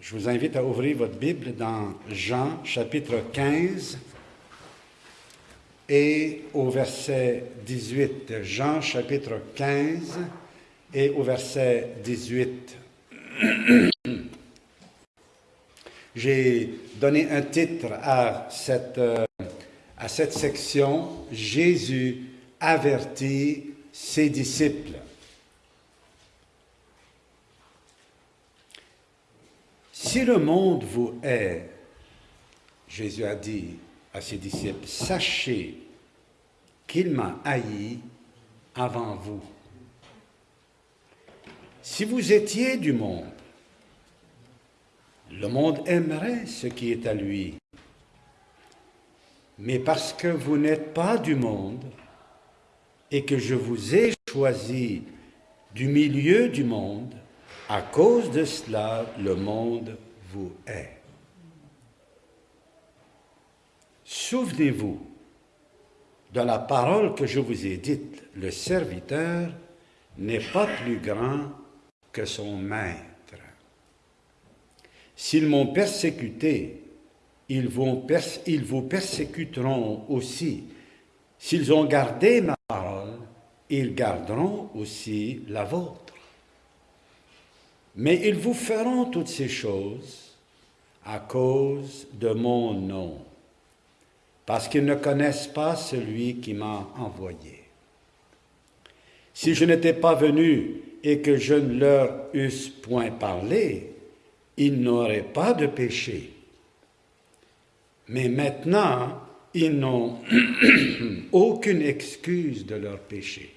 Je vous invite à ouvrir votre Bible dans Jean chapitre 15 et au verset 18. Jean chapitre 15 et au verset 18. J'ai donné un titre à cette, euh, à cette section, Jésus avertit ses disciples. Si le monde vous hait, Jésus a dit à ses disciples, sachez qu'il m'a haï avant vous. Si vous étiez du monde, le monde aimerait ce qui est à lui. Mais parce que vous n'êtes pas du monde et que je vous ai choisi du milieu du monde, à cause de cela, le monde vous hait. Souvenez-vous de la parole que je vous ai dite, le serviteur n'est pas plus grand que son maître. S'ils m'ont persécuté, ils, ils vous persécuteront aussi. S'ils ont gardé ma parole, ils garderont aussi la vôtre. Mais ils vous feront toutes ces choses à cause de mon nom, parce qu'ils ne connaissent pas celui qui m'a envoyé. Si je n'étais pas venu et que je ne leur eusse point parlé, ils n'auraient pas de péché. Mais maintenant, ils n'ont aucune excuse de leur péché.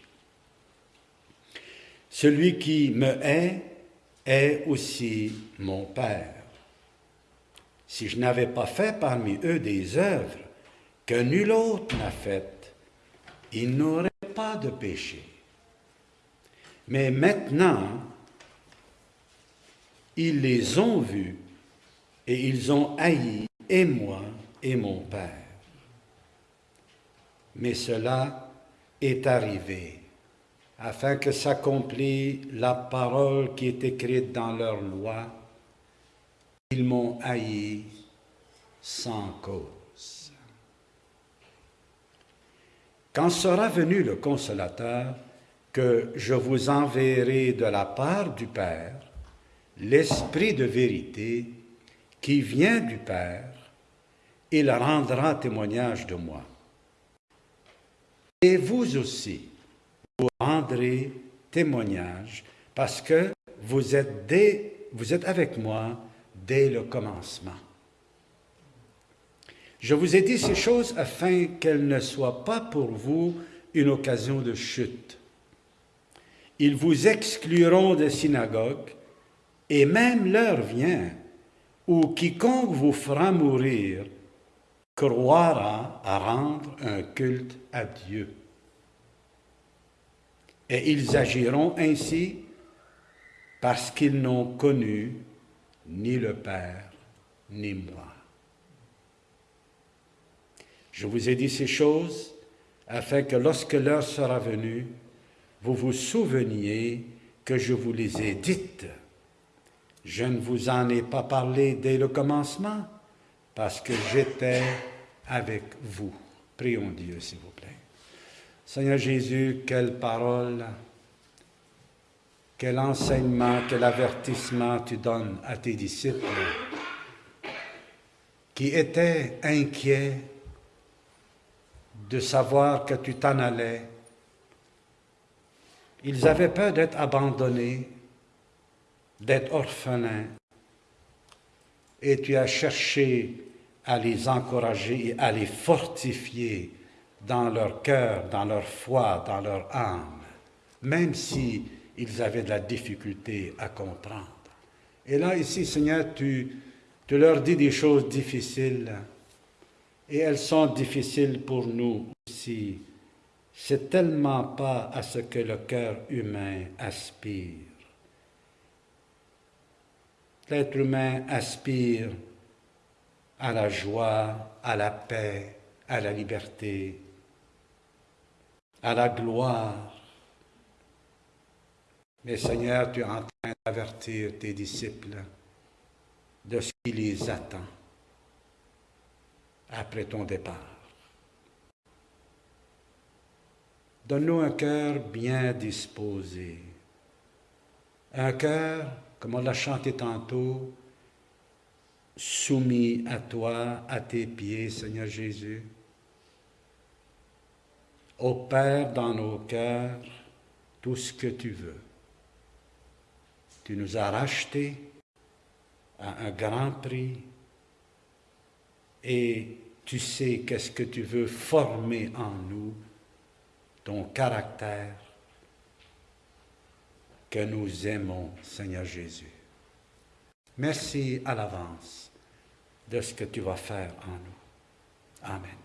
Celui qui me hait est aussi mon Père. Si je n'avais pas fait parmi eux des œuvres que nul autre n'a faites, ils n'auraient pas de péché. Mais maintenant, ils les ont vus et ils ont haï et moi et mon Père. Mais cela est arrivé afin que s'accomplisse la parole qui est écrite dans leur loi. Ils m'ont haï sans cause. Quand sera venu le consolateur que je vous enverrai de la part du Père, l'Esprit de vérité qui vient du Père, il rendra témoignage de moi. Et vous aussi, rendrez témoignage parce que vous êtes, avec moi dès le commencement. Je vous ai dit ces choses afin qu'elles ne soient pas pour vous une occasion de chute. Ils vous excluront des synagogues et même l'heure vient où quiconque vous fera mourir croira à rendre un culte à Dieu. Et ils agiront ainsi parce qu'ils n'ont connu ni le Père ni moi. Je vous ai dit ces choses afin que lorsque l'heure sera venue, vous vous souveniez que je vous les ai dites. Je ne vous en ai pas parlé dès le commencement parce que j'étais avec vous. Prions Dieu, s'il vous. Seigneur Jésus, quelle parole, quel enseignement, quel avertissement tu donnes à tes disciples qui étaient inquiets de savoir que tu t'en allais. Ils avaient peur d'être abandonnés, d'être orphelins. Et tu as cherché à les encourager et à les fortifier dans leur cœur, dans leur foi, dans leur âme, même si ils avaient de la difficulté à comprendre. Et là, ici, Seigneur, tu, tu leur dis des choses difficiles, et elles sont difficiles pour nous aussi. C'est tellement pas à ce que le cœur humain aspire. L'être humain aspire à la joie, à la paix, à la liberté, à la gloire. Mais Seigneur, tu es en train d'avertir tes disciples de ce qui les attend après ton départ. Donne-nous un cœur bien disposé, un cœur, comme on l'a chanté tantôt, soumis à toi, à tes pieds, Seigneur Jésus. Opère dans nos cœurs tout ce que tu veux. Tu nous as rachetés à un grand prix et tu sais qu'est-ce que tu veux former en nous, ton caractère que nous aimons, Seigneur Jésus. Merci à l'avance de ce que tu vas faire en nous. Amen.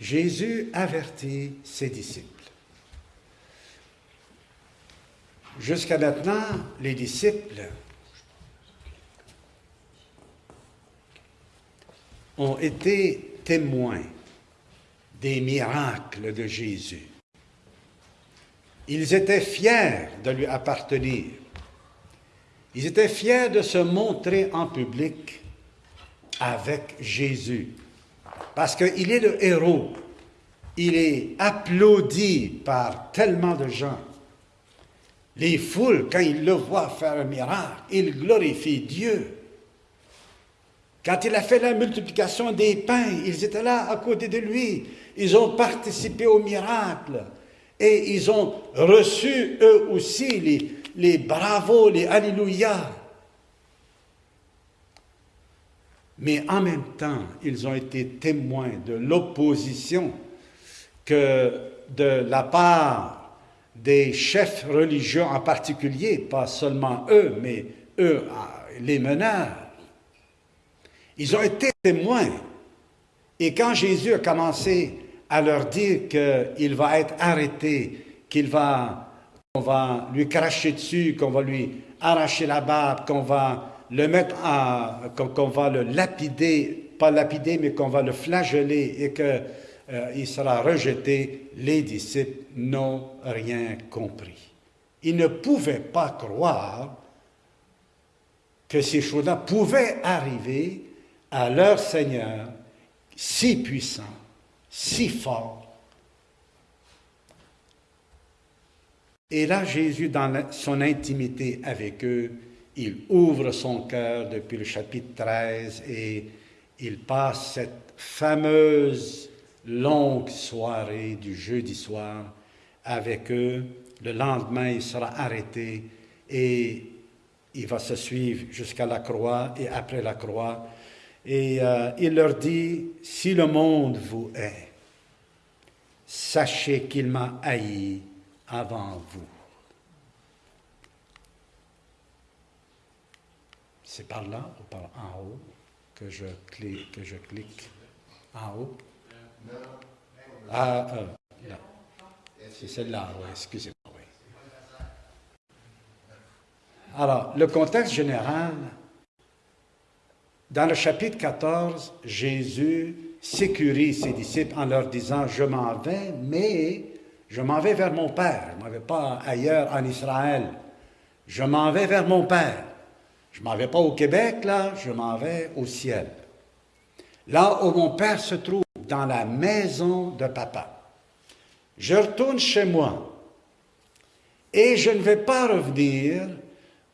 Jésus avertit ses disciples. Jusqu'à maintenant, les disciples ont été témoins des miracles de Jésus. Ils étaient fiers de lui appartenir. Ils étaient fiers de se montrer en public avec Jésus. Parce qu'il est le héros. Il est applaudi par tellement de gens. Les foules, quand ils le voient faire un miracle, ils glorifient Dieu. Quand il a fait la multiplication des pains, ils étaient là à côté de lui. Ils ont participé au miracle. Et ils ont reçu eux aussi les, bravos, les alléluia. Mais en même temps, ils ont été témoins de l'opposition que de la part des chefs religieux en particulier, pas seulement eux, mais eux, les meneurs. Ils ont été témoins. Et quand Jésus a commencé à leur dire qu'il va être arrêté, qu'il va, qu'on va lui cracher dessus, qu'on va lui arracher la barbe, qu'on va le mettre à, qu'on va le lapider, pas lapider, mais qu'on va le flageller et qu'il euh, sera rejeté, les disciples n'ont rien compris. Ils ne pouvaient pas croire que ces choses-là pouvaient arriver à leur Seigneur si puissant, si fort. Et là, Jésus, dans son intimité avec eux, il ouvre son cœur depuis le chapitre 13 et il passe cette fameuse longue soirée du jeudi soir avec eux. Le lendemain, il sera arrêté et il va se suivre jusqu'à la croix et après la croix. Et euh, il leur dit, si le monde vous hait, sachez qu'il m'a haï avant vous. C'est par là ou par en haut que je clique, en haut? Ah, euh, C'est celle-là, oui, excusez-moi. Alors, le contexte général, dans le chapitre 14, Jésus sécurise ses disciples en leur disant, je m'en vais, mais je m'en vais vers mon Père. Je ne m'en vais pas ailleurs en Israël. Je m'en vais vers mon Père. Je m'en vais pas au Québec, là, je m'en vais au ciel. Là où mon Père se trouve, dans la maison de papa. Je retourne chez moi et je ne vais pas revenir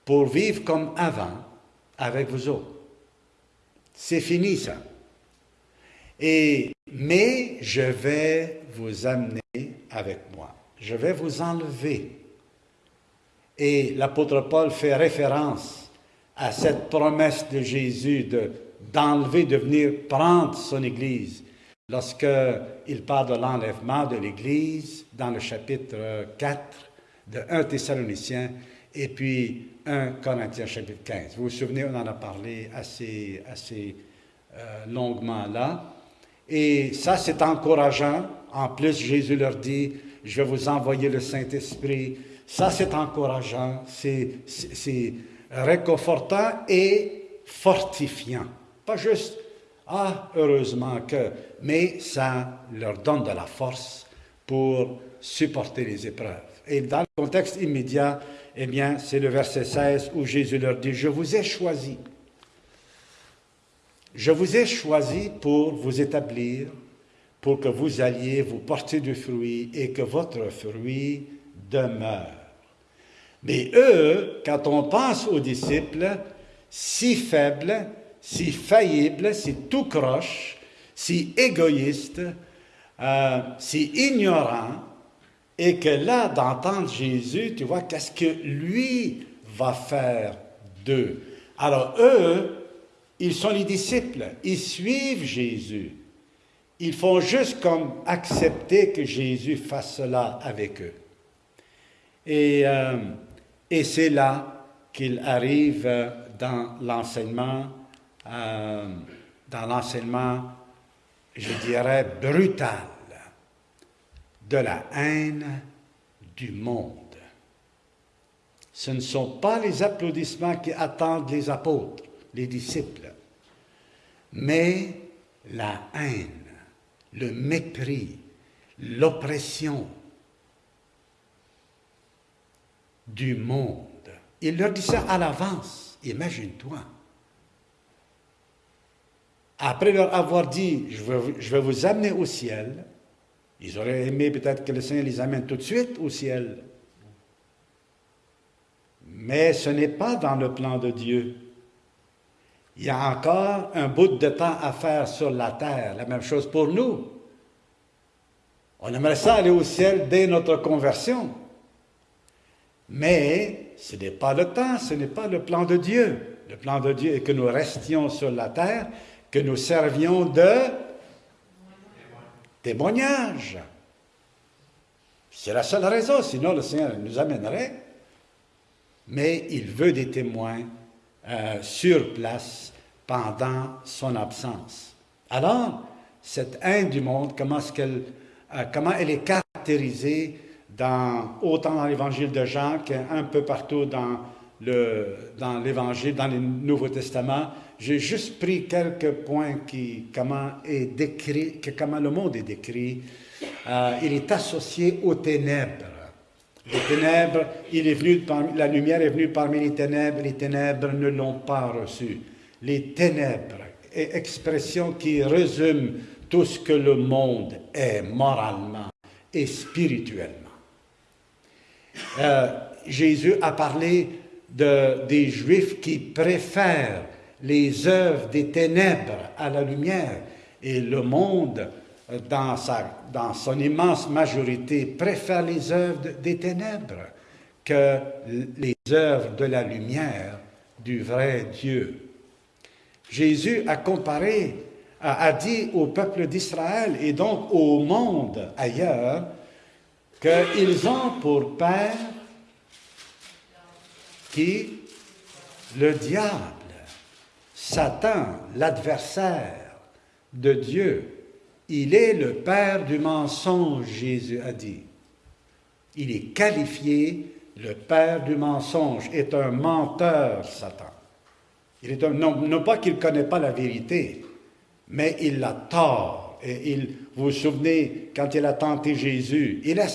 pour vivre comme avant avec vous autres. C'est fini ça. Et, mais je vais vous amener avec moi. Je vais vous enlever. Et l'apôtre Paul fait référence à cette promesse de Jésus de, d'enlever, de venir prendre son Église. Lorsqu'il parle de l'enlèvement de l'Église dans le chapitre 4 de 1 Thessaloniciens et puis 1 Corinthiens chapitre 15. Vous vous souvenez, on en a parlé assez, assez euh, longuement là. Et ça, c'est encourageant. En plus, Jésus leur dit, je vais vous envoyer le Saint-Esprit. Ça, c'est encourageant. C'est réconfortant et fortifiant. Pas juste, ah, heureusement que, mais ça leur donne de la force pour supporter les épreuves. Et dans le contexte immédiat, eh bien, c'est le verset 16 où Jésus leur dit, je vous ai choisi. Je vous ai choisi pour vous établir, pour que vous alliez vous porter du fruit et que votre fruit demeure. Mais eux, quand on pense aux disciples, si faibles, si faillibles, si tout croche, si égoïstes, euh, si ignorants, et que là, d'entendre Jésus, tu vois, qu'est-ce que lui va faire d'eux? Alors eux, ils sont les disciples, ils suivent Jésus. Ils font juste comme accepter que Jésus fasse cela avec eux. Et, euh, et c'est là qu'il arrive dans l'enseignement, euh, dans l'enseignement, je dirais, brutal de la haine du monde. Ce ne sont pas les applaudissements qui attendent les apôtres, les disciples, mais la haine, le mépris, l'oppression du monde. Il leur dit ça à l'avance, imagine-toi. Après leur avoir dit, je vais, je vous amener au ciel, ils auraient aimé peut-être que le Seigneur les amène tout de suite au ciel. Mais ce n'est pas dans le plan de Dieu. Il y a encore un bout de temps à faire sur la terre. La même chose pour nous. On aimerait ça aller au ciel dès notre conversion. Mais ce n'est pas le temps, ce n'est pas le plan de Dieu. Le plan de Dieu est que nous restions sur la terre, que nous servions de témoignage. C'est la seule raison, sinon le Seigneur nous amènerait. Mais il veut des témoins euh, sur place pendant son absence. Alors, cette haine du monde, comment, qu'elle, euh, comment elle est caractérisée autant dans l'évangile de Jean qu'un peu partout dans, le, dans l'évangile, dans le Nouveau Testament, j'ai juste pris quelques points qui, comment, est décrit, que, comment le monde est décrit. Euh, il est associé aux ténèbres. Les ténèbres, il est venu la lumière est venue parmi les ténèbres, les ténèbres ne l'ont pas reçu. Les ténèbres, expression qui résume tout ce que le monde est moralement et spirituellement. Euh, Jésus a parlé de, des Juifs qui préfèrent les œuvres des ténèbres à la lumière. Et le monde, dans son immense majorité, préfère les œuvres des ténèbres que les œuvres de la lumière du vrai Dieu. Jésus a comparé, a, dit au peuple d'Israël et donc au monde ailleurs qu'ils ont pour père qui Le diable. Satan, l'adversaire de Dieu, il est le père du mensonge, Jésus a dit. Il est qualifié, le père du mensonge, est un menteur, Satan. Il est un, non, pas qu'il ne connaît pas la vérité, mais il l'a tort. Et il, vous vous souvenez, quand il a tenté Jésus, il a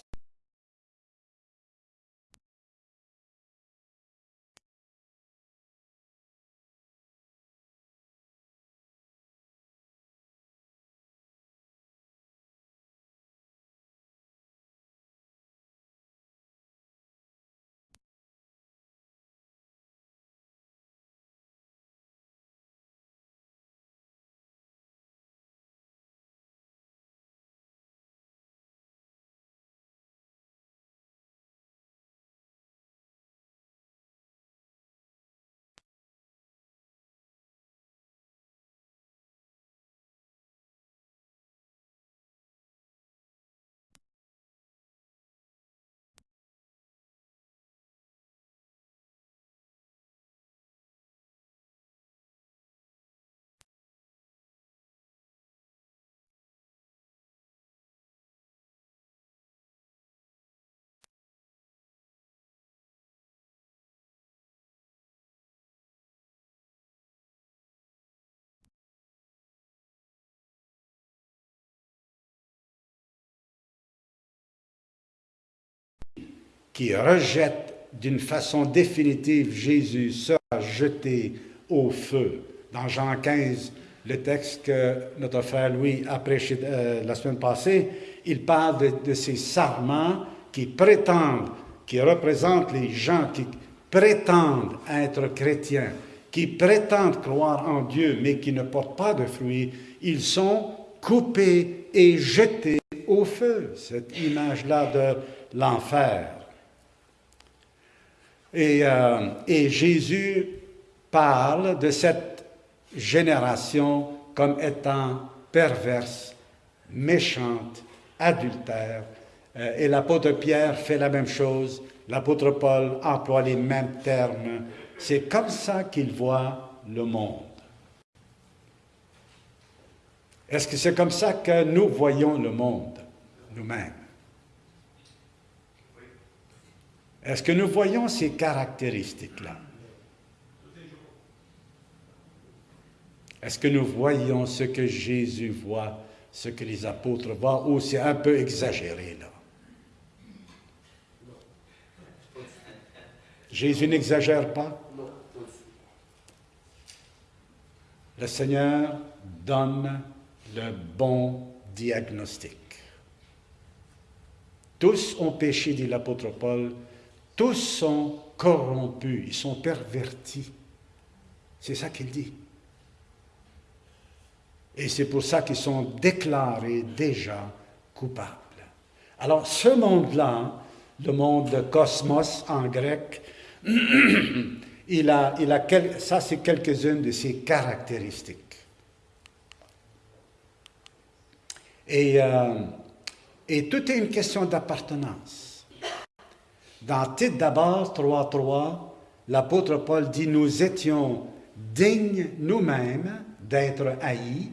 qui rejette d'une façon définitive, Jésus sera jeté au feu. Dans Jean 15, le texte que notre frère Louis a prêché euh, la semaine passée, il parle de, ces sarments qui prétendent, qui représentent les gens qui prétendent être chrétiens, qui prétendent croire en Dieu, mais qui ne portent pas de fruits. Ils sont coupés et jetés au feu. Cette image-là de l'enfer. Et, euh, et Jésus parle de cette génération comme étant perverse, méchante, adultère. Euh, et l'apôtre Pierre fait la même chose. L'apôtre Paul emploie les mêmes termes. C'est comme ça qu'il voit le monde. Est-ce que c'est comme ça que nous voyons le monde, nous-mêmes? Est-ce que nous voyons ces caractéristiques-là? Est-ce que nous voyons ce que Jésus voit, ce que les apôtres voient, ou c'est un peu exagéré là? Jésus n'exagère pas? Le Seigneur donne le bon diagnostic. Tous ont péché, dit l'apôtre Paul, tous sont corrompus, ils sont pervertis. C'est ça qu'il dit. Et c'est pour ça qu'ils sont déclarés déjà coupables. Alors ce monde-là, le monde de cosmos en grec, il a, il ça c'est quelques-unes de ses caractéristiques. Et, euh, et tout est une question d'appartenance. Dans Tite d'abord 3.3, l'apôtre Paul dit, nous étions dignes nous-mêmes d'être haïs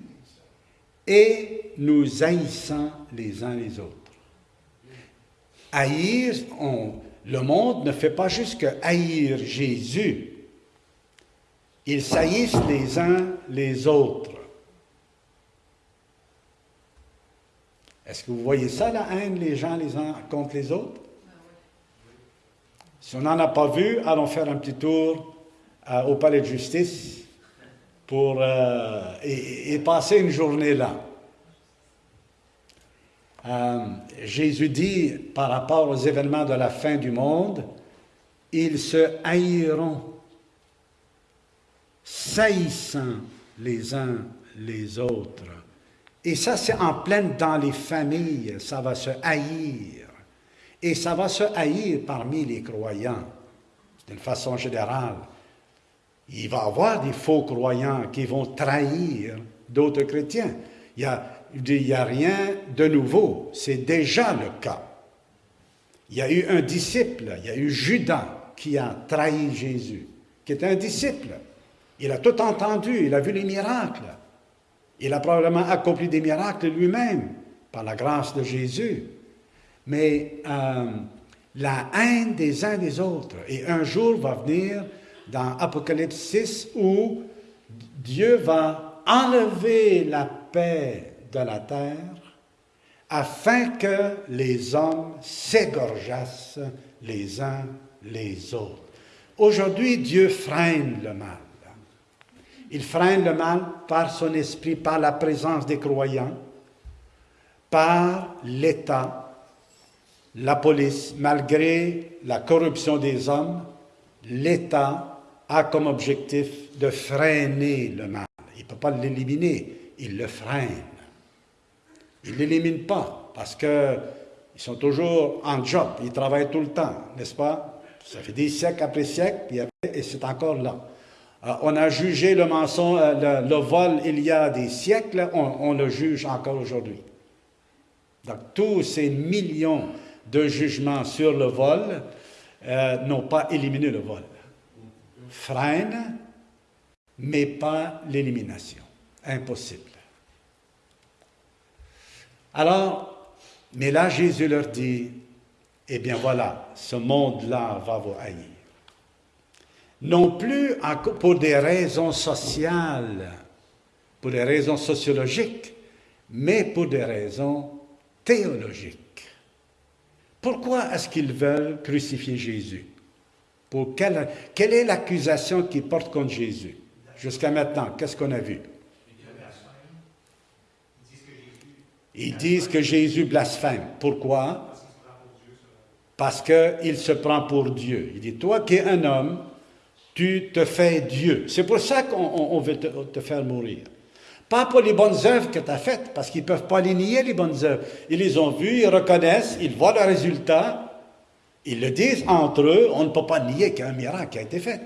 et nous haïssons les uns les autres. Haïr, le monde ne fait pas juste que haïr Jésus. Ils saillissent les uns les autres. Est-ce que vous voyez ça, la haine, les gens les uns contre les autres? Si on n'en a pas vu, allons faire un petit tour euh, au palais de justice pour, euh, et, passer une journée là. Euh, Jésus dit par rapport aux événements de la fin du monde, ils se haïront, saillissant les uns les autres. Et ça, c'est en pleine dans les familles, ça va se haïr. Et ça va se haïr parmi les croyants, d'une façon générale. Il va y avoir des faux croyants qui vont trahir d'autres chrétiens. Il n'y a, a rien de nouveau, c'est déjà le cas. Il y a eu un disciple, il y a eu Judas qui a trahi Jésus, qui est un disciple. Il a tout entendu, il a vu les miracles. Il a probablement accompli des miracles lui-même par la grâce de Jésus mais euh, la haine des uns des autres. Et un jour va venir dans Apocalypse 6 où Dieu va enlever la paix de la terre afin que les hommes s'égorgeassent les uns les autres. Aujourd'hui, Dieu freine le mal. Il freine le mal par son esprit, par la présence des croyants, par l'État, la police, malgré la corruption des hommes, l'État a comme objectif de freiner le mal. Il ne peut pas l'éliminer, il le freine. Il ne l'élimine pas parce qu'ils sont toujours en job, ils travaillent tout le temps, n'est-ce pas? Ça fait des siècles après siècles, et c'est encore là. Euh, on a jugé le mensonge, euh, le, vol il y a des siècles, on, on le juge encore aujourd'hui. Donc tous ces millions de jugement sur le vol euh, n'ont pas éliminé le vol. Freine, mais pas l'élimination. Impossible. Alors, mais là, Jésus leur dit, eh bien voilà, ce monde-là va vous haïr. Non plus pour des raisons sociales, pour des raisons sociologiques, mais pour des raisons théologiques. Pourquoi est-ce qu'ils veulent crucifier Jésus? Pour quelle, quelle est l'accusation qu'ils portent contre Jésus? Jusqu'à maintenant, qu'est-ce qu'on a vu? Ils disent que Jésus blasphème. Pourquoi? Parce qu'il se prend pour Dieu. Il dit, toi qui es un homme, tu te fais Dieu. C'est pour ça qu'on veut te, faire mourir. Pas pour les bonnes œuvres que tu as faites, parce qu'ils ne peuvent pas les nier, les bonnes œuvres. Ils les ont vues, ils reconnaissent, ils voient le résultat, ils le disent entre eux, on ne peut pas nier qu'il y a un miracle a été fait.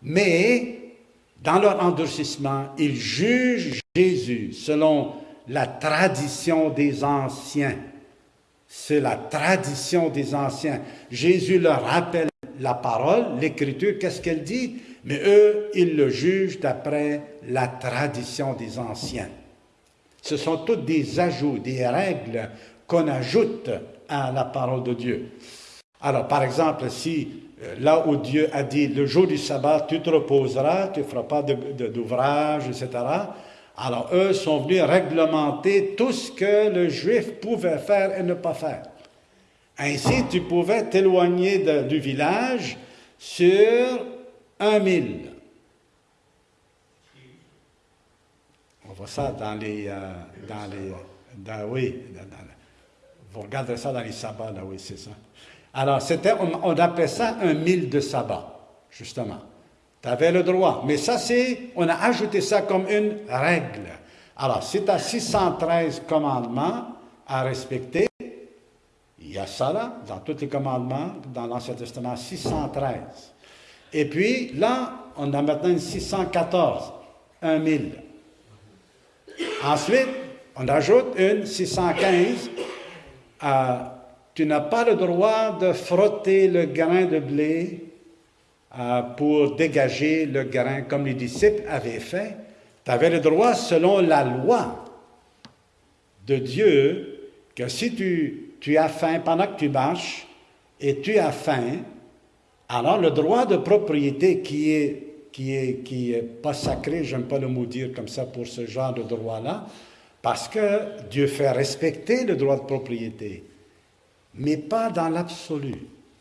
Mais, dans leur endurcissement, ils jugent Jésus selon la tradition des anciens. C'est la tradition des anciens. Jésus leur rappelle la parole, l'écriture, qu'est-ce qu'elle dit? Mais eux, ils le jugent d'après la tradition des anciens. Ce sont toutes des ajouts, des règles qu'on ajoute à la parole de Dieu. Alors, par exemple, si euh, là où Dieu a dit le jour du sabbat, tu te reposeras, tu ne feras pas d'ouvrage, etc., alors eux sont venus réglementer tout ce que le juif pouvait faire et ne pas faire. Ainsi, tu pouvais t'éloigner du village sur un mille. On voit ça dans les... Euh, dans les oui, vous regardez ça dans les sabbats, là, oui, c'est ça. Alors, c'était, on, on, appelait ça un mille de sabbat, justement. Tu avais le droit. Mais ça, c'est, on a ajouté ça comme une règle. Alors, si tu as 613 commandements à respecter, il y a ça là, dans tous les commandements, dans l'Ancien Testament, 613. Et puis, là, on a maintenant 614, un mille. Ensuite, on ajoute une 615 tu n'as pas le droit de frotter le grain de blé euh, pour dégager le grain comme les disciples avaient fait. Tu avais le droit, selon la loi de Dieu, que si tu as faim pendant que tu marches et tu as faim, alors le droit de propriété qui est qui est, qui est pas sacré, j'aime pas le mot dire comme ça pour ce genre de droit-là, parce que Dieu fait respecter le droit de propriété, mais pas dans l'absolu.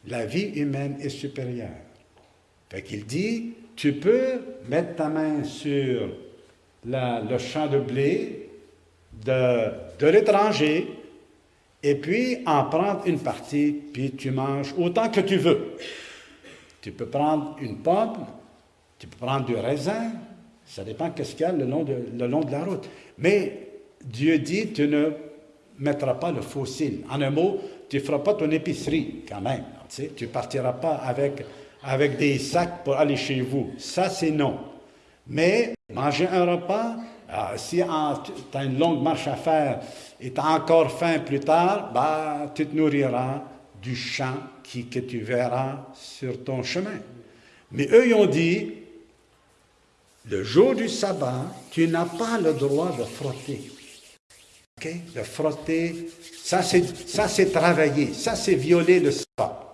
La vie humaine est supérieure. Fait qu'il dit, tu peux mettre ta main sur le champ de blé de, de l'étranger et puis en prendre une partie, puis tu manges autant que tu veux. Tu peux prendre une pomme, tu peux prendre du raisin, ça dépend qu'est-ce qu'il y a le long, de, le long de la route. Mais Dieu dit, tu ne mettras pas le fossile. En un mot, tu ne feras pas ton épicerie quand même. Tu ne partiras pas avec, avec des sacs pour aller chez vous. Ça, c'est non. Mais manger un repas, ah, si tu as une longue marche à faire et tu as encore faim plus tard, bah, tu te nourriras du champ qui, que tu verras sur ton chemin. Mais eux, ils ont dit, le jour du sabbat, tu n'as pas le droit de frotter. De frotter, ça c'est travailler, ça c'est violer le sabbat.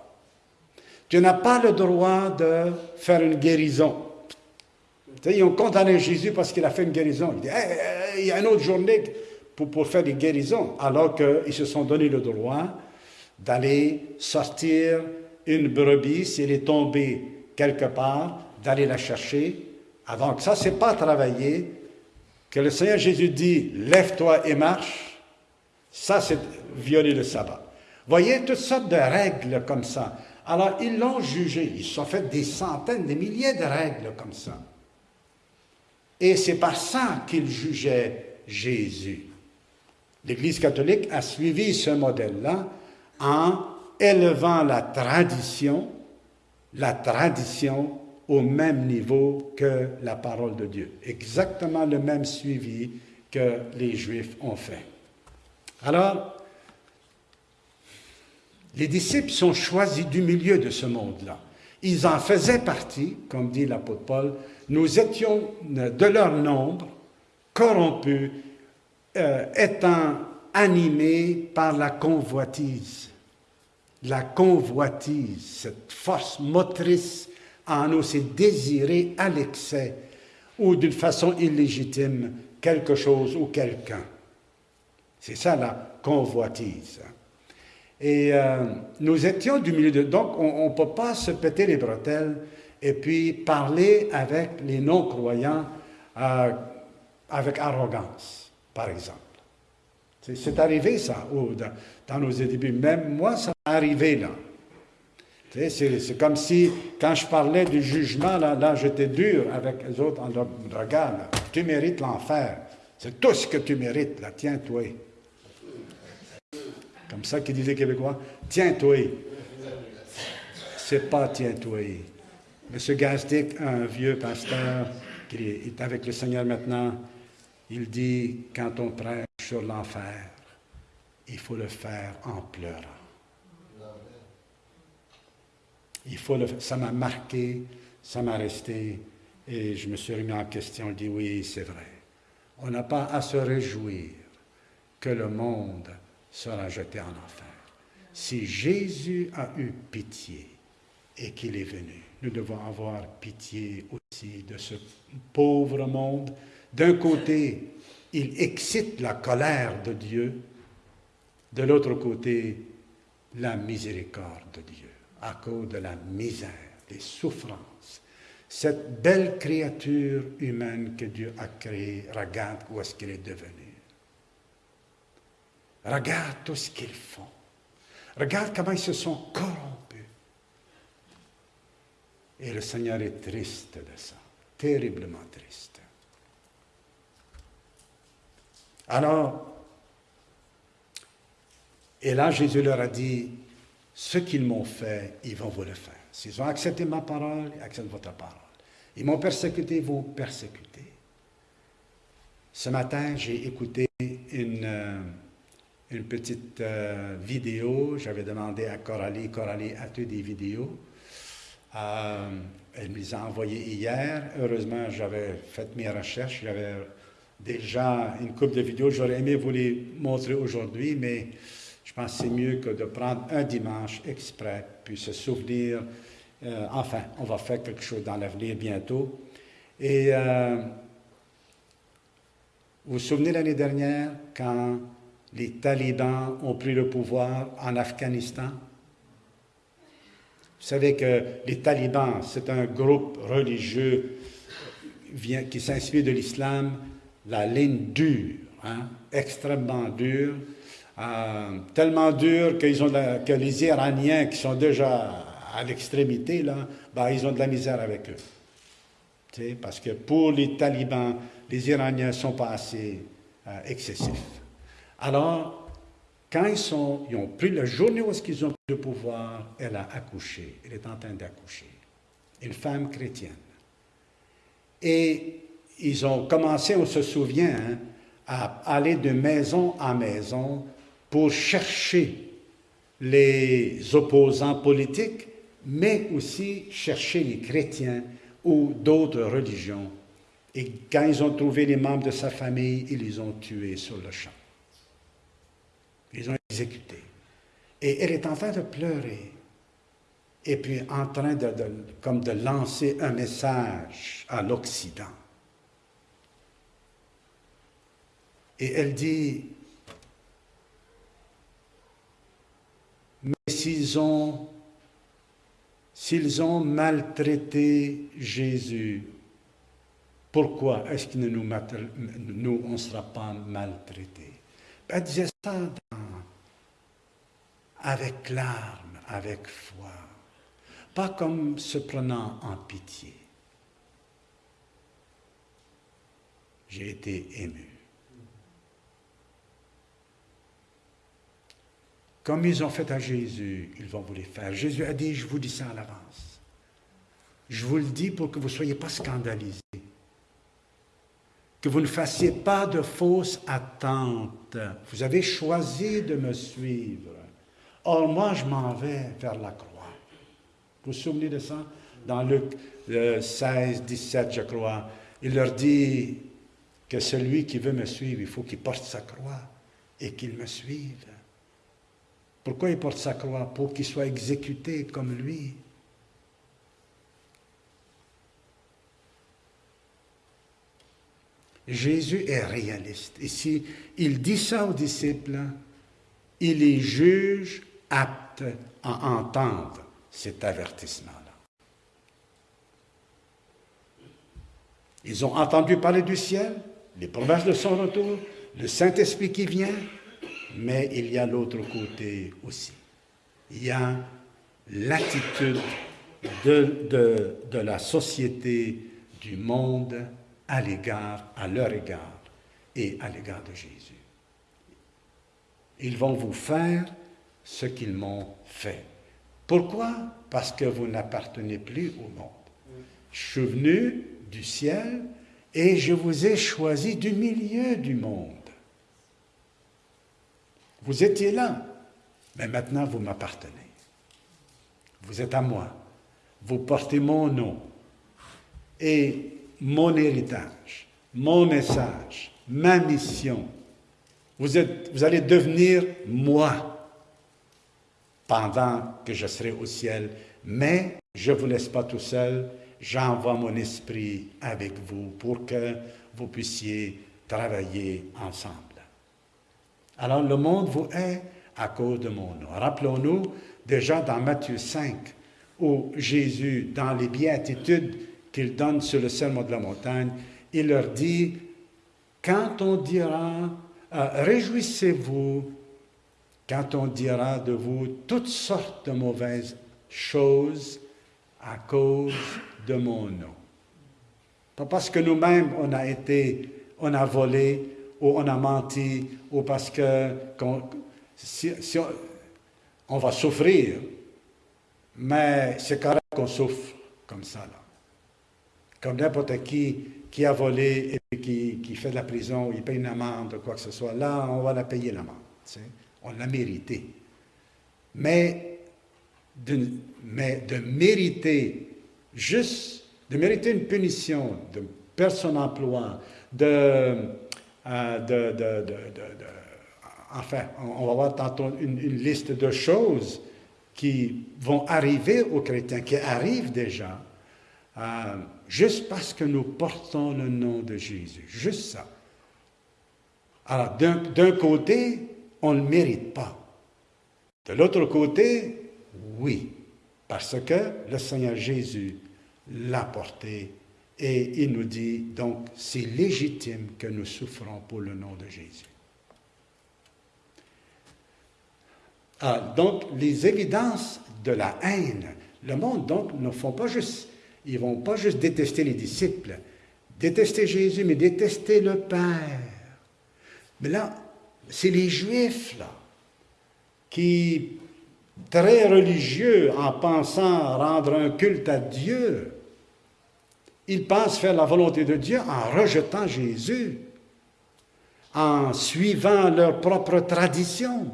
Tu n'as pas le droit de faire une guérison. ils ont condamné Jésus parce qu'il a fait une guérison. Il dit, il y a une autre journée pour, pour faire des guérisons, alors qu'ils se sont donné le droit d'aller sortir une brebis, si elle est tombée quelque part, d'aller la chercher. Avant que ça, c'est pas travailler, que le Seigneur Jésus dit, lève-toi et marche, ça c'est violer le sabbat. Voyez toutes sortes de règles comme ça. Alors ils l'ont jugé, ils se fait des centaines, des milliers de règles comme ça. Et c'est par ça qu'ils jugeaient Jésus. L'Église catholique a suivi ce modèle-là en élevant la tradition, la tradition au même niveau que la parole de Dieu. Exactement le même suivi que les Juifs ont fait. Alors, les disciples sont choisis du milieu de ce monde-là. Ils en faisaient partie, comme dit l'apôtre Paul. Nous étions de leur nombre, corrompus, euh, étant animés par la convoitise. La convoitise, cette force motrice en nous, c'est désirer à l'excès ou d'une façon illégitime quelque chose ou quelqu'un. C'est ça la convoitise. Et euh, nous étions du milieu de... Donc, on ne peut pas se péter les bretelles et puis parler avec les non-croyants euh, avec arrogance, par exemple. C'est arrivé ça dans, nos débuts. Même moi, ça m'est arrivé là. C'est comme si, quand je parlais du jugement, là, là j'étais dur avec les autres en leur regard. Tu mérites l'enfer. C'est tout ce que tu mérites, là. Tiens-toi. Comme ça qu'ils disaient Québécois. Tiens-toi. C'est pas tiens-toi. M. Gastic, un vieux pasteur qui est avec le Seigneur maintenant, il dit, quand on prêche sur l'enfer, il faut le faire en pleurant. Il faut le, ça m'a marqué, ça m'a resté, et je me suis remis en question, je dis oui, c'est vrai. On n'a pas à se réjouir que le monde sera jeté en enfer. Si Jésus a eu pitié et qu'il est venu, nous devons avoir pitié aussi de ce pauvre monde. D'un côté, il excite la colère de Dieu, de l'autre côté, la miséricorde de Dieu, à cause de la misère, des souffrances. Cette belle créature humaine que Dieu a créée, regarde où est-ce qu'elle est devenue. Regarde tout ce qu'ils font. Regarde comment ils se sont corrompus. Et le Seigneur est triste de ça, terriblement triste. Alors, et là, Jésus leur a dit, ce qu'ils m'ont fait, ils vont vous le faire. S'ils ont accepté ma parole, ils acceptent votre parole. Ils m'ont persécuté, ils vont persécuter. Ce matin, j'ai écouté une, euh, une petite euh, vidéo. J'avais demandé à Coralie, Coralie, as-tu des vidéos? Euh, elle me les a envoyées hier. Heureusement, j'avais fait mes recherches. J'avais déjà une coupe de vidéos. J'aurais aimé vous les montrer aujourd'hui, mais je pense que c'est mieux que de prendre un dimanche exprès, puis se souvenir. Euh, enfin, on va faire quelque chose dans l'avenir bientôt. Et euh, vous vous souvenez l'année dernière, quand les talibans ont pris le pouvoir en Afghanistan? Vous savez que les talibans, c'est un groupe religieux qui s'inspire de l'islam, la ligne dure, hein, extrêmement dure, euh, tellement dure que les Iraniens qui sont déjà à l'extrémité, là, ben, ils ont de la misère avec eux. parce que pour les talibans, les Iraniens ne sont pas assez euh, excessifs. Alors, quand ils, ils ont pris la journée où ils ont pris le pouvoir, elle a accouché. Elle est en train d'accoucher. Une femme chrétienne. Et ils ont commencé, on se souvient, hein, à aller de maison en maison pour chercher les opposants politiques, mais aussi chercher les chrétiens ou d'autres religions. Et quand ils ont trouvé les membres de sa famille, ils les ont tués sur le champ. Ils ont exécuté. Et elle est en train de pleurer. Et puis en train de, comme de lancer un message à l'Occident. Et elle dit, mais s'ils ont, s'ils ont maltraité Jésus, pourquoi est-ce que nous, nous on ne sera pas maltraités? Elle disait ça avec larmes, avec foi, pas comme se prenant en pitié. J'ai été ému. Comme ils ont fait à Jésus, ils vont vous les faire. Jésus a dit, je vous dis ça à l'avance. Je vous le dis pour que vous ne soyez pas scandalisés. Que vous ne fassiez pas de fausses attentes. Vous avez choisi de me suivre. Or, moi, je m'en vais vers la croix. Vous vous souvenez de ça? Dans Luc 16, 17, je crois, il leur dit que celui qui veut me suivre, il faut qu'il porte sa croix et qu'il me suive. Pourquoi il porte sa croix? Pour qu'il soit exécuté comme lui. Jésus est réaliste. Et si il dit ça aux disciples, il les juge aptes à entendre cet avertissement-là. Ils ont entendu parler du ciel, les promesses de son retour, le Saint-Esprit qui vient, mais il y a l'autre côté aussi. Il y a l'attitude de, la société, du monde à l'égard, à leur égard et à l'égard de Jésus. Ils vont vous faire ce qu'ils m'ont fait. Pourquoi? Parce que vous n'appartenez plus au monde. Je suis venu du ciel et je vous ai choisi du milieu du monde. Vous étiez là, mais maintenant vous m'appartenez. Vous êtes à moi. Vous portez mon nom et mon héritage, mon message, ma mission. Vous, allez devenir moi pendant que je serai au ciel, mais je ne vous laisse pas tout seul, j'envoie mon esprit avec vous pour que vous puissiez travailler ensemble. Alors le monde vous hait à cause de mon nom. Rappelons-nous déjà dans Matthieu 5, où Jésus, dans les béatitudes qu'il donne sur le serment de la montagne, il leur dit, quand on dira, euh, réjouissez-vous, quand on dira de vous toutes sortes de mauvaises choses à cause de mon nom. Pas parce que nous-mêmes on a été, on a volé, ou on a menti, ou parce que si, on, va souffrir, mais c'est correct qu'on souffre comme ça. Là. Comme n'importe qui qui a volé et qui, qui, fait de la prison, il paye une amende ou quoi que ce soit. Là, on va la payer l'amende. On l'a mérité. Mais de, mais de mériter juste, de mériter une punition, de perdre son emploi, de euh, enfin, on va voir une, liste de choses qui vont arriver aux chrétiens, qui arrivent déjà, euh, juste parce que nous portons le nom de Jésus. Juste ça. Alors, d'un côté, on ne le mérite pas. De l'autre côté, oui, parce que le Seigneur Jésus l'a porté et il nous dit, donc, c'est légitime que nous souffrons pour le nom de Jésus. Ah, donc, les évidences de la haine, le monde, donc, ne font pas juste, ils vont pas juste détester les disciples, détester Jésus, mais détester le Père. Mais là, c'est les Juifs, là, qui, très religieux, en pensant rendre un culte à Dieu, ils pensent faire la volonté de Dieu en rejetant Jésus, en suivant leur propre tradition.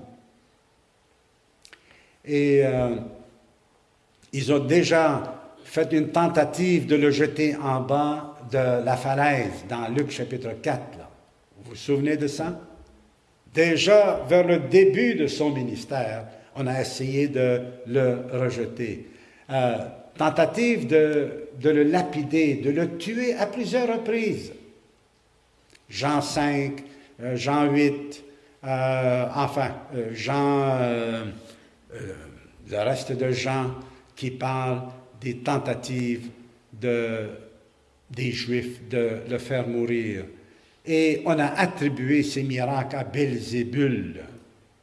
Et euh, ils ont déjà fait une tentative de le jeter en bas de la falaise dans Luc chapitre 4. Vous vous souvenez de ça? Déjà, vers le début de son ministère, on a essayé de le rejeter. Euh, tentative de, de, le lapider, de le tuer à plusieurs reprises. Jean 5, euh, Jean 8, euh, enfin, euh, Jean, le reste de Jean qui parle des tentatives de, des Juifs de le faire mourir. Et on a attribué ces miracles à Belzébul.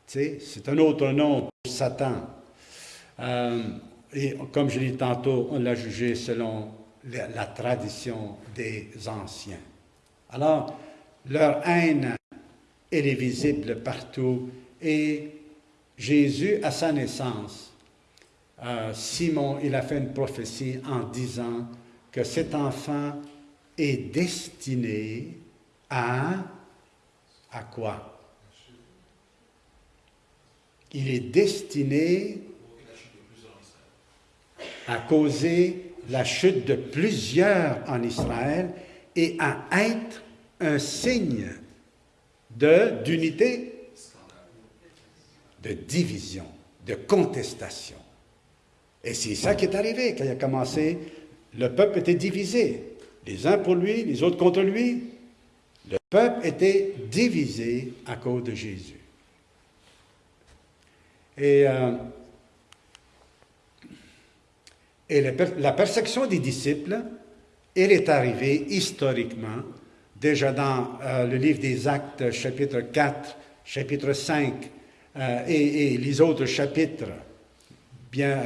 C'est un autre nom pour Satan. Et comme je l'ai dit tantôt, on l'a jugé selon la, tradition des anciens. Alors, leur haine, elle est visible partout. Et Jésus, à sa naissance, euh, Simon, il a fait une prophétie en disant que cet enfant est destiné à... À quoi? Il est destiné a causé la chute de plusieurs en Israël et à être un signe d'unité, de, division, de contestation. Et c'est ça qui est arrivé quand il a commencé. Le peuple était divisé, les uns pour lui, les autres contre lui. Le peuple était divisé à cause de Jésus. Et, euh, et la persécution des disciples, elle est arrivée historiquement, déjà dans euh, le livre des Actes, chapitre 4, chapitre 5, euh, et, les autres chapitres. Bien,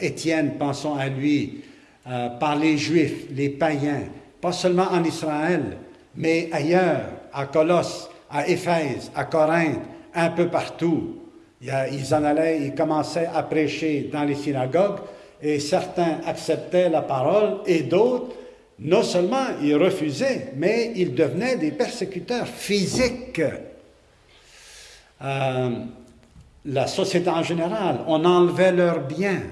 Étienne, pensons à lui, par les Juifs, les païens, pas seulement en Israël, mais ailleurs, à Colosse, à Éphèse, à Corinthe, un peu partout. Ils en allaient, ils commençaient à prêcher dans les synagogues et certains acceptaient la parole et d'autres, non seulement ils refusaient, mais ils devenaient des persécuteurs physiques. Euh, la société en général, on enlevait leurs biens,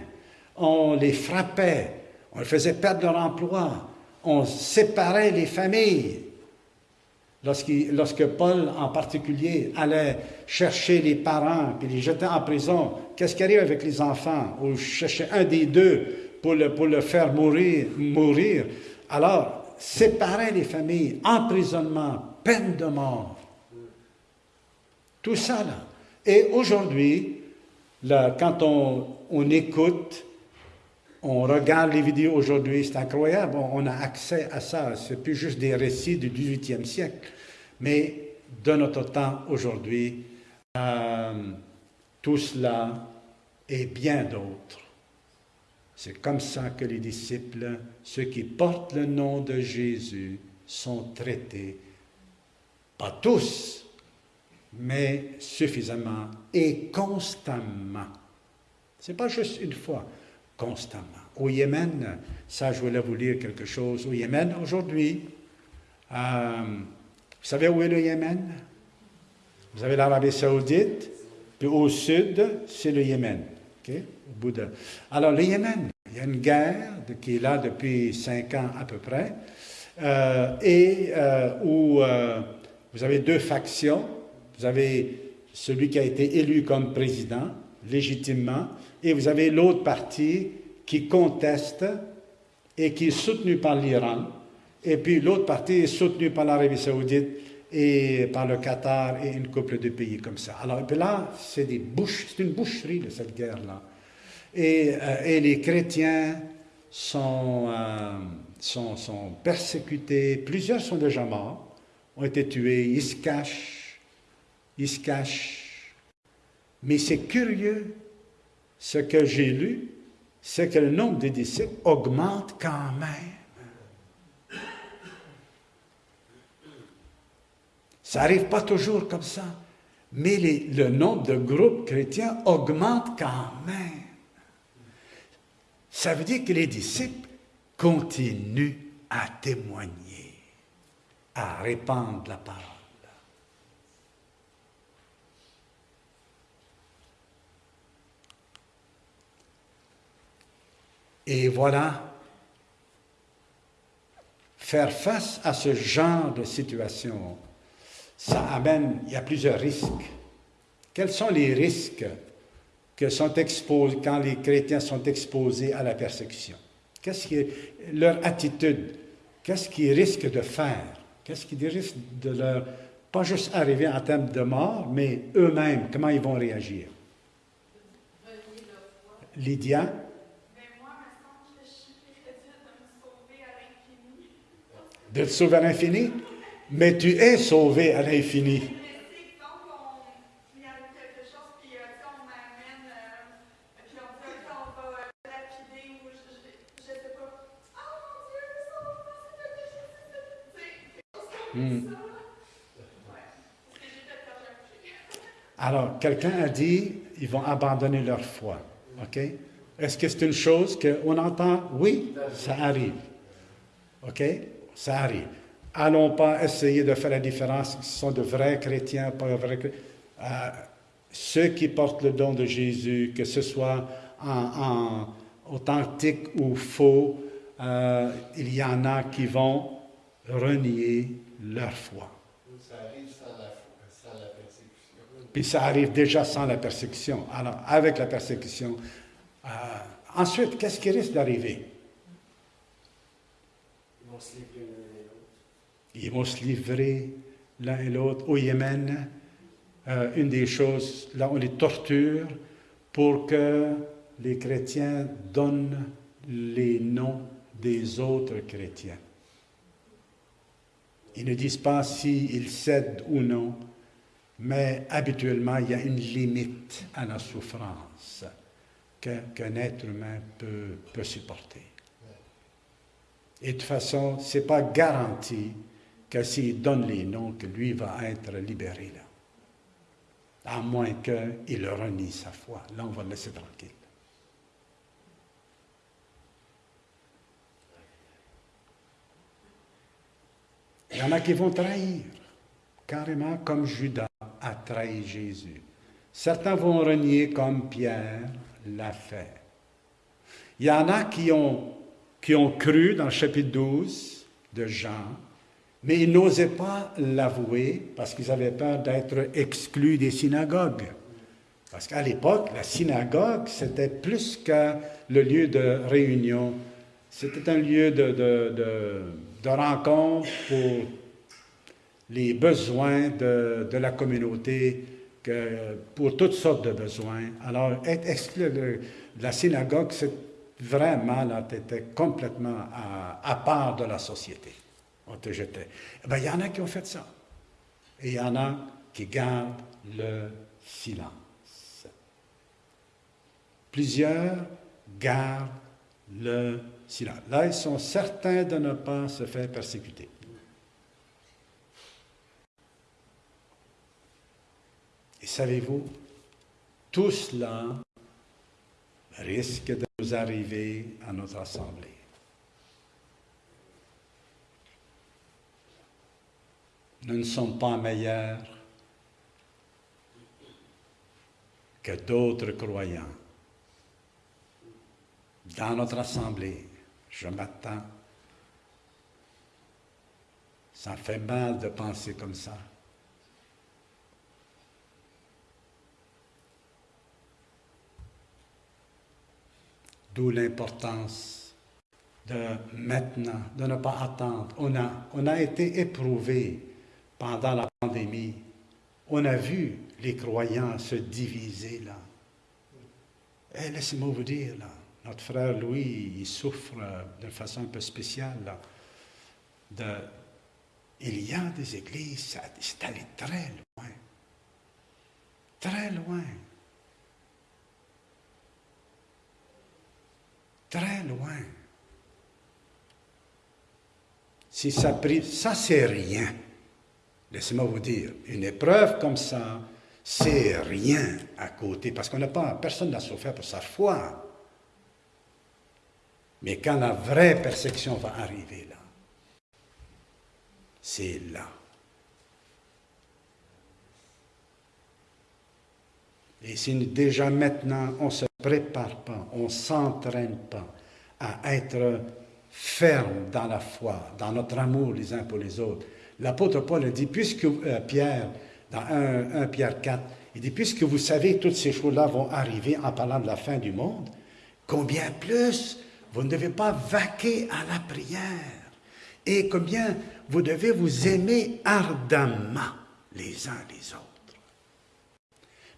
on les frappait, on les faisait perdre leur emploi, on séparait les familles, Lorsque Paul, en particulier, allait chercher les parents et les jeter en prison, qu'est-ce qui arrive avec les enfants? Ou chercher un des deux pour le, pour le faire mourir, mourir. Alors, séparer les familles, emprisonnement, peine de mort. Tout ça, là. Et aujourd'hui, quand on, on écoute, on regarde les vidéos aujourd'hui, c'est incroyable, on a accès à ça. Ce n'est plus juste des récits du 18e siècle. Mais de notre temps aujourd'hui, euh, tout cela et bien d'autres. C'est comme ça que les disciples, ceux qui portent le nom de Jésus, sont traités. Pas tous, mais suffisamment et constamment. Ce n'est pas juste une fois, constamment. Au Yémen, ça je voulais vous lire quelque chose. Au Yémen, aujourd'hui, euh, vous savez où est le Yémen? Vous avez l'Arabie saoudite, puis au sud, c'est le Yémen. Au bout de... Alors, le Yémen, il y a une guerre qui est là depuis cinq ans à peu près, euh, et euh, où euh, vous avez deux factions. Vous avez celui qui a été élu comme président, légitimement, et vous avez l'autre parti qui conteste et qui est soutenu par l'Iran, et puis l'autre partie est soutenue par l'Arabie saoudite et par le Qatar et une couple de pays comme ça. Alors là, c'est une boucherie de cette guerre-là. Et, euh, et, les chrétiens euh, sont, sont, persécutés, plusieurs sont déjà morts, ont été tués, ils se cachent, ils se cachent. Mais c'est curieux, ce que j'ai lu, c'est que le nombre de disciples augmente quand même. Ça n'arrive pas toujours comme ça. Mais le nombre de groupes chrétiens augmente quand même. Ça veut dire que les disciples continuent à témoigner, à répandre la parole. Et voilà, faire face à ce genre de situation ça amène, il y a plusieurs risques. Quels sont les risques que sont exposés, quand les chrétiens sont exposés à la persécution? Qu'est-ce qui est leur attitude? Qu'est-ce qu'ils risquent de faire? Qu'est-ce qu'ils risquent de leur, pas juste arriver en termes de mort, mais eux-mêmes, comment ils vont réagir? Lydia? De te sauver à l'infini? Mais tu es sauvé à l'infini. Alors, quelqu'un a dit, ils vont abandonner leur foi. OK? Est-ce que c'est une chose qu'on entend? Oui, ça arrive. OK? Ça arrive. Allons pas essayer de faire la différence ce sont de vrais chrétiens, pas vrais chrétiens. Euh, ceux qui portent le don de Jésus, que ce soit en, authentique ou faux, euh, il y en a qui vont renier leur foi. Ça arrive sans la, persécution. Puis ça arrive déjà sans la persécution. Alors, avec la persécution, euh, ensuite, qu'est-ce qui risque d'arriver? Ils vont se ils vont se livrer l'un et l'autre. Au Yémen, euh, une des choses, là on les torture pour que les chrétiens donnent les noms des autres chrétiens. Ils ne disent pas s'ils cèdent ou non, mais habituellement, il y a une limite à la souffrance qu'un être humain peut, peut supporter. Et de toute façon, ce n'est pas garanti que s'il donne les noms, que lui va être libéré là. À moins qu'il renie sa foi. Là, on va le laisser tranquille. Il y en a qui vont trahir, carrément comme Judas a trahi Jésus. Certains vont renier comme Pierre l'a fait. Il y en a qui ont, qui ont cru dans le chapitre 12 de Jean, mais ils n'osaient pas l'avouer parce qu'ils avaient peur d'être exclus des synagogues. Parce qu'à l'époque, la synagogue, c'était plus que le lieu de réunion. C'était un lieu de, de, de, rencontre pour les besoins de, la communauté, que, pour toutes sortes de besoins. Alors, être exclu de la synagogue, c'est vraiment, là, complètement à part de la société on te jetait. Eh ben, il y en a qui ont fait ça. Et il y en a qui gardent le silence. Plusieurs gardent le silence. Là, ils sont certains de ne pas se faire persécuter. Et savez-vous, tout cela risque de nous arriver à notre assemblée. Nous ne sommes pas meilleurs que d'autres croyants. Dans notre assemblée, je m'attends. Ça fait mal de penser comme ça. D'où l'importance de maintenant, de ne pas attendre. On a, on a été éprouvé pendant la pandémie, on a vu les croyants se diviser là. Et eh, laissez-moi vous dire, là, notre frère Louis, il souffre d'une façon un peu spéciale. Là, il y a des églises, c'est allé très loin. Très loin. Très loin. Si ça, ça c'est rien. Laissez-moi vous dire, une épreuve comme ça, c'est rien à côté, parce qu'on n'a pas, personne n'a souffert pour sa foi. Mais quand la vraie persécution va arriver là, c'est là. Et si déjà maintenant on ne se prépare pas, on ne s'entraîne pas à être ferme dans la foi, dans notre amour les uns pour les autres, l'apôtre Paul a dit, puisque euh, Pierre, dans 1, Pierre 4, il dit, puisque vous savez toutes ces choses-là vont arriver en parlant de la fin du monde, combien plus vous ne devez pas vaquer à la prière et combien vous devez vous aimer ardemment les uns les autres.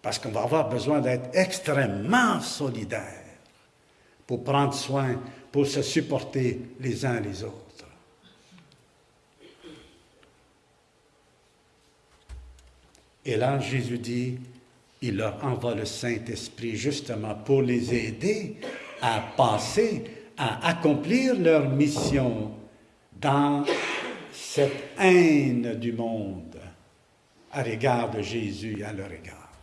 Parce qu'on va avoir besoin d'être extrêmement solidaires pour prendre soin, pour se supporter les uns les autres. Et là, Jésus dit, il leur envoie le Saint-Esprit justement pour les aider à passer, à accomplir leur mission dans cette haine du monde à l'égard de Jésus à leur égard.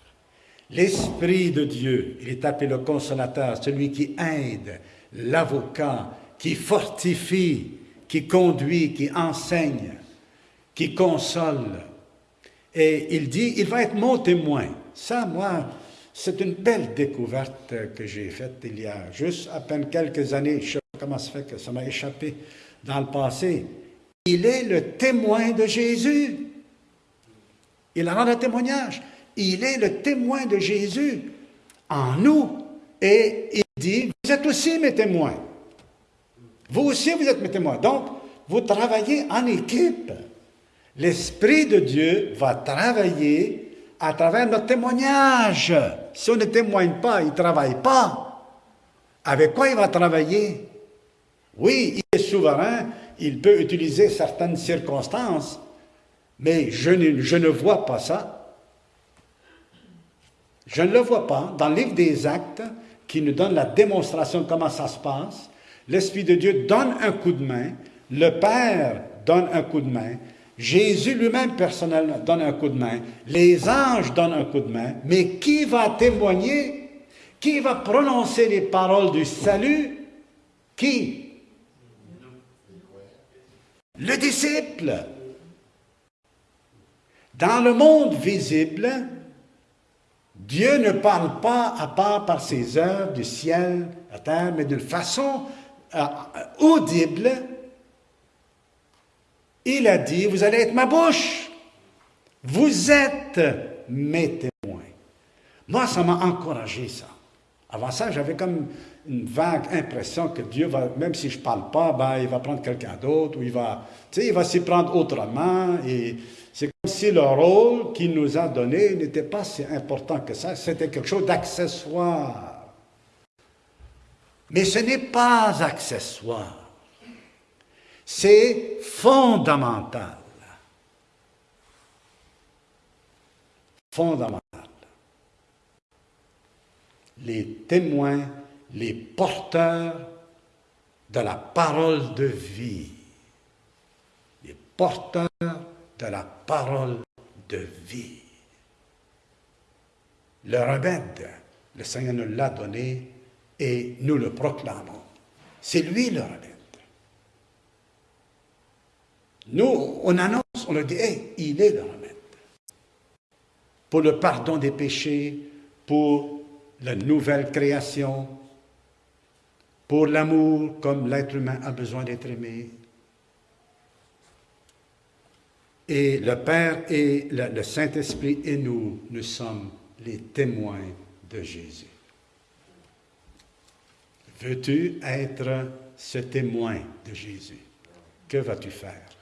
L'Esprit de Dieu, il est appelé le consolateur, celui qui aide, l'avocat, qui fortifie, qui conduit, qui enseigne, qui console, et il dit, il va être mon témoin. Ça, moi, c'est une belle découverte que j'ai faite il y a juste à peine quelques années. Je ne sais pas comment ça fait que ça m'a échappé dans le passé. Il est le témoin de Jésus. Il rend un témoignage. Il est le témoin de Jésus en nous. Et il dit, vous êtes aussi mes témoins. Vous aussi, vous êtes mes témoins. Donc, vous travaillez en équipe l'Esprit de Dieu va travailler à travers notre témoignage. Si on ne témoigne pas, il ne travaille pas. Avec quoi il va travailler? Oui, il est souverain, il peut utiliser certaines circonstances, mais je ne, je ne vois pas ça. Je ne le vois pas. Dans le livre des actes, qui nous donne la démonstration de comment ça se passe, l'Esprit de Dieu donne un coup de main, le Père donne un coup de main, Jésus lui-même personnellement donne un coup de main, les anges donnent un coup de main, mais qui va témoigner? Qui va prononcer les paroles du salut? Qui? Le disciple. Dans le monde visible, Dieu ne parle pas à part par ses œuvres du ciel à terre, mais d'une façon euh, audible il a dit, vous allez être ma bouche. Vous êtes mes témoins. Moi, ça m'a encouragé, ça. Avant ça, j'avais comme une vague impression que Dieu va, même si je ne parle pas, ben, il va prendre quelqu'un d'autre, ou il va, il va s'y prendre autrement. Et c'est comme si le rôle qu'il nous a donné n'était pas si important que ça. C'était quelque chose d'accessoire. Mais ce n'est pas accessoire. C'est fondamental. Fondamental. Les témoins, les porteurs de la parole de vie. Les porteurs de la parole de vie. Le remède, le Seigneur nous l'a donné et nous le proclamons. C'est lui le remède. Nous, on annonce, on le dit, il est le remède. Pour le pardon des péchés, pour la nouvelle création, pour l'amour comme l'être humain a besoin d'être aimé. Et le Père et le Saint-Esprit et nous, nous sommes les témoins de Jésus. Veux-tu être ce témoin de Jésus? Que vas-tu faire?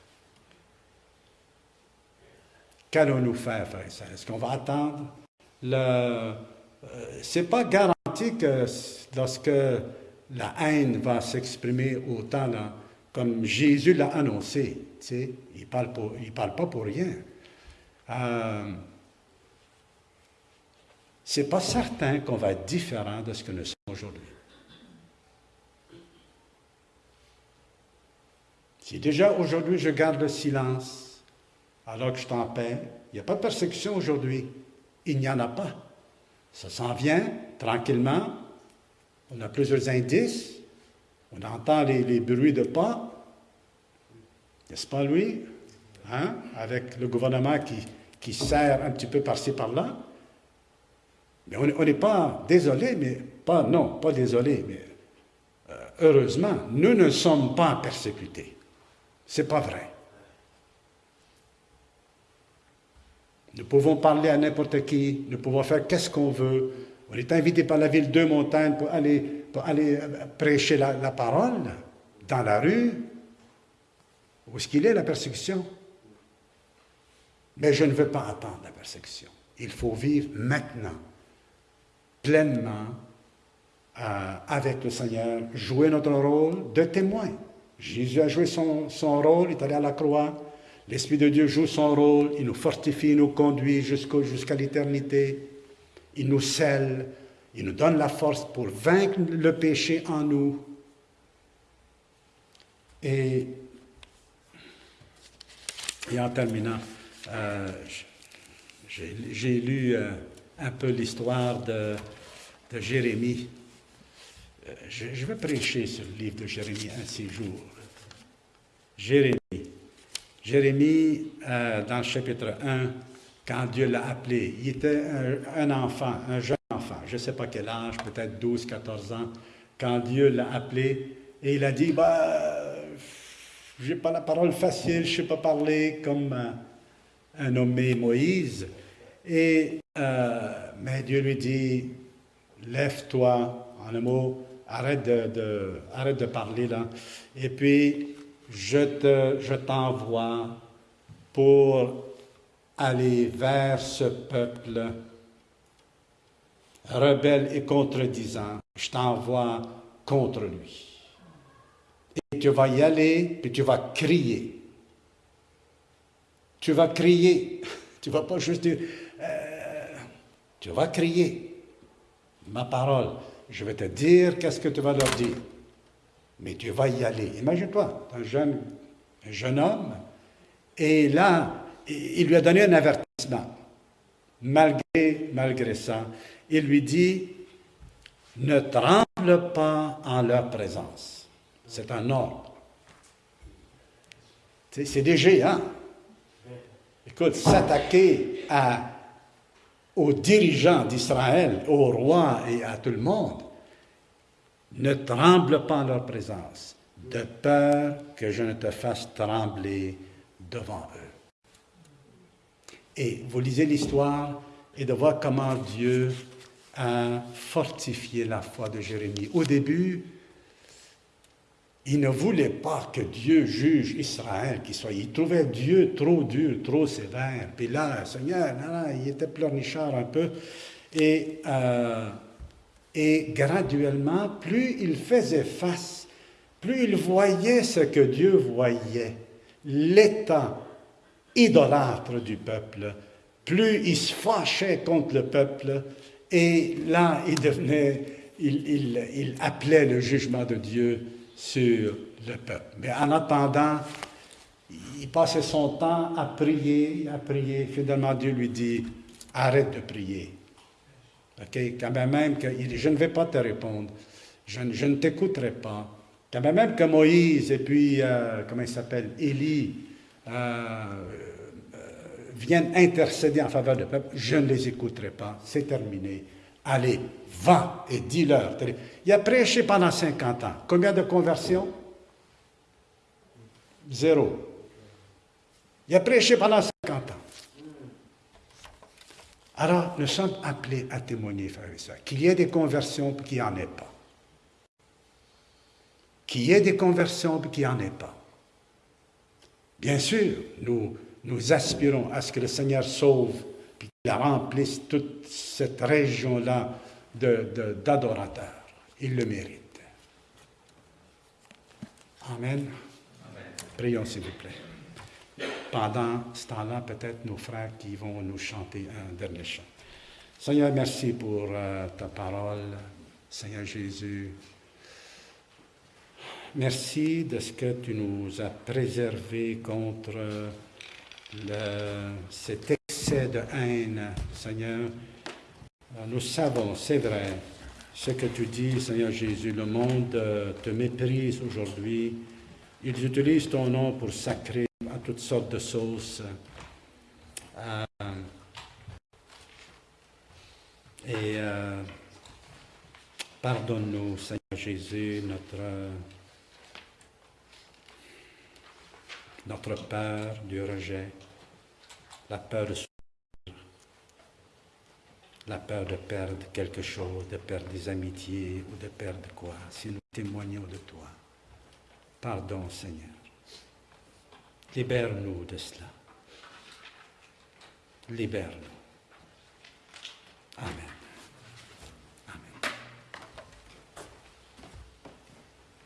Qu'allons-nous faire, frère et Est-ce qu'on va attendre? Le... Euh, c'est pas garanti que lorsque la haine va s'exprimer autant comme Jésus l'a annoncé, tu sais, il ne parle, parle pas pour rien. Euh, c'est pas certain qu'on va être différent de ce que nous sommes aujourd'hui. Si déjà aujourd'hui je garde le silence, alors que je t'en paix. Il n'y a pas de persécution aujourd'hui. Il n'y en a pas. Ça s'en vient tranquillement. On a plusieurs indices. On entend les, bruits de pas. N'est-ce pas, Louis? Hein? Avec le gouvernement qui, qui sert un petit peu par-ci, par-là. Mais on n'est pas désolé, mais pas, non, pas désolé, mais euh, heureusement, nous ne sommes pas persécutés. C'est pas vrai. Nous pouvons parler à n'importe qui, nous pouvons faire qu'est-ce qu'on veut. On est invité par la ville de montagne pour aller, euh, prêcher la, parole dans la rue. Où est-ce qu'il est, la persécution? Mais je ne veux pas attendre la persécution. Il faut vivre maintenant, pleinement, euh, avec le Seigneur, jouer notre rôle de témoin. Jésus a joué son, son rôle, il est allé à la croix, L'Esprit de Dieu joue son rôle, il nous fortifie, il nous conduit jusqu'à l'éternité, il nous scelle, il nous donne la force pour vaincre le péché en nous. Et, en terminant, euh, j'ai lu euh, un peu l'histoire de, Jérémie. Euh, je, je, vais prêcher sur le livre de Jérémie un de ces jours. Jérémie. Jérémie, euh, dans le chapitre 1, quand Dieu l'a appelé, il était un, enfant, un jeune enfant, je ne sais pas quel âge, peut-être 12, 14 ans, quand Dieu l'a appelé, et il a dit, bah, je n'ai pas la parole facile, je ne sais pas parler comme un, nommé Moïse. Et, euh, mais Dieu lui dit, lève-toi, en un mot, arrête de, arrête de parler là. Et puis, je t'envoie pour aller vers ce peuple rebelle et contredisant. Je t'envoie contre lui. Et tu vas y aller, puis tu vas crier. Tu vas crier. Tu vas pas juste dire, euh, tu vas crier. Ma parole, je vais te dire qu'est-ce que tu vas leur dire. Mais tu vas y aller. Imagine-toi, un jeune, un jeune homme, et là, il lui a donné un avertissement. Malgré, malgré ça, il lui dit, ne tremble pas en leur présence. C'est un ordre. C'est des géants. Écoute, s'attaquer aux dirigeants d'Israël, au roi et à tout le monde, ne tremble pas en leur présence, de peur que je ne te fasse trembler devant eux. Et vous lisez l'histoire et de voir comment Dieu a fortifié la foi de Jérémie. Au début, il ne voulait pas que Dieu juge Israël, qu'il soit. Il trouvait Dieu trop dur, trop sévère. Puis là, Seigneur, il était pleurnichard un peu. Et, euh, et graduellement, plus il faisait face, plus il voyait ce que Dieu voyait, l'état idolâtre du peuple, plus il se fâchait contre le peuple, et là, il devenait, il, appelait le jugement de Dieu sur le peuple. Mais en attendant, il passait son temps à prier, à prier. Finalement, Dieu lui dit, arrête de prier. Quand même dit, je ne vais pas te répondre. Je, ne t'écouterai pas. Quand même que Moïse et puis, euh, comment il s'appelle, Élie, euh, euh, viennent intercéder en faveur du peuple, je ne les écouterai pas. C'est terminé. Allez, va et dis-leur. Il a prêché pendant 50 ans. Combien de conversions? Zéro. Il a prêché pendant 50 ans. Alors, nous sommes appelés à témoigner, frère et sœurs, qu'il y ait des conversions et qu'il n'y en ait pas. Qu'il y ait des conversions et qu'il n'y en ait pas. Bien sûr, nous, nous aspirons à ce que le Seigneur sauve et qu'il remplisse toute cette région-là d'adorateurs. De, Il le mérite. Amen. Prions, s'il vous plaît. Pendant ce temps-là, peut-être nos frères qui vont nous chanter un dernier chant. Seigneur, merci pour euh, ta parole. Seigneur Jésus, merci de ce que tu nous as préservés contre cet excès de haine, Seigneur, nous savons, c'est vrai, ce que tu dis, Seigneur Jésus, le monde te méprise aujourd'hui. Ils utilisent ton nom pour sacrer à toutes sortes de sauces. Euh, et pardonne-nous, Seigneur Jésus, notre, notre peur du rejet, la peur de la peur de perdre quelque chose, de perdre des amitiés ou de perdre quoi, si nous témoignons de toi. Pardon, Seigneur. Libère-nous de cela. Libère-nous. Amen.